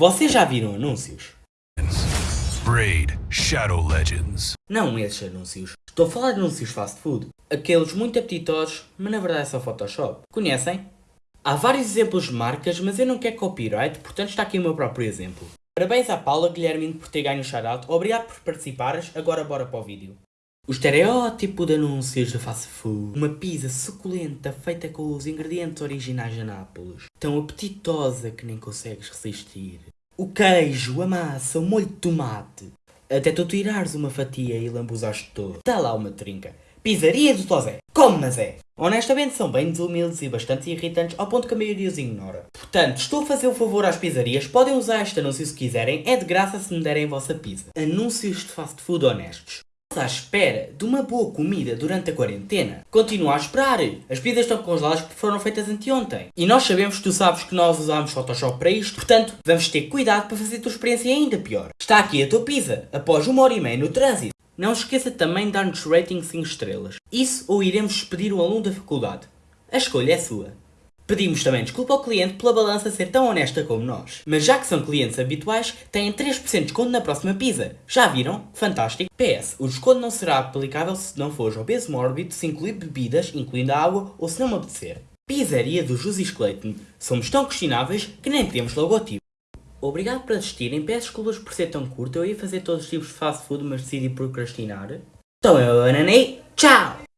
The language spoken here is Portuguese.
Vocês já viram anúncios? Raid Shadow Legends. Não esses anúncios. Estou a falar de anúncios fast food. Aqueles muito apetitosos, mas na verdade é só Photoshop. Conhecem? Há vários exemplos de marcas, mas eu não quero copyright, portanto está aqui o meu próprio exemplo. Parabéns à Paula Guilhermino por ter ganho o shoutout. Obrigado por participares. Agora bora para o vídeo. O estereótipo de anúncios de fast food. Uma pizza suculenta feita com os ingredientes originais de Nápoles. Tão apetitosa que nem consegues resistir. O queijo, a massa, o molho de tomate. Até tu tirares uma fatia e lambuzaste todo. Está lá uma trinca. Pizzaria do Tozé. Como mas é? Honestamente são bem desumildes e bastante irritantes ao ponto que a maioria os ignora. Portanto, estou a fazer o um favor às pizzarias, podem usar este anúncio se quiserem, é de graça se me derem a vossa pizza. Anúncios de fast food honestos à espera de uma boa comida durante a quarentena. Continua a esperar. As pizzas estão congeladas porque foram feitas anteontem. E nós sabemos que tu sabes que nós usamos Photoshop para isto, portanto, vamos ter cuidado para fazer a tua experiência ainda pior. Está aqui a tua pizza, após uma hora e meia no trânsito. Não esqueça também de dar-nos rating 5 estrelas. Isso ou iremos despedir o aluno da faculdade. A escolha é sua. Pedimos também desculpa ao cliente pela balança ser tão honesta como nós. Mas já que são clientes habituais, têm 3% de desconto na próxima pizza. Já viram? Fantástico. PS, o desconto não será aplicável se não fores obeso mórbido, se incluir bebidas, incluindo água, ou se não me apetecer. Pizzaria do José Clayton. Somos tão questionáveis que nem temos logotipo. Obrigado por assistirem, peço desculpas por ser tão curto, eu ia fazer todos os tipos de fast food, mas decidi procrastinar. Então eu, Ananei, tchau!